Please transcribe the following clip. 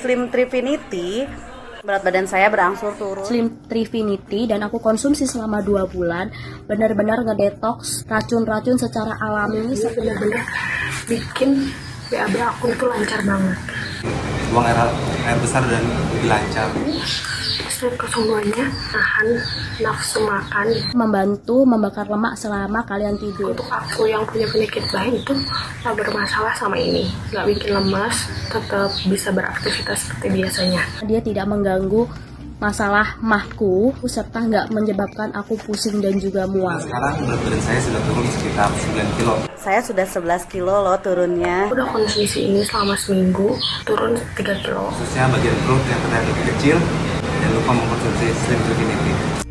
Slim Trifinity, berat badan saya berangsur turun. Slim Trifinity dan aku konsumsi selama dua bulan benar-benar ngedetox racun-racun secara alami ini bener-bener bikin BAB aku itu lancar banget buang air, air besar dan lebih lancar. Kesemuanya nahan nafsu makan. Membantu membakar lemak selama kalian tidur. Untuk aku yang punya penyakit bahin itu gak bermasalah sama ini. Gak bikin lemas tetap bisa beraktivitas seperti biasanya. Dia tidak mengganggu masalah mahku serta nggak menyebabkan aku pusing dan juga mual. Sekarang berat badan saya sudah turun sekitar 9 kilo. Saya sudah 11 kilo loh turunnya. Udah konsumsi ini selama seminggu turun 3 kilo. Khususnya bagian perut yang terlihat lebih kecil, jangan lupa mengkonsumsi Slim Infinity.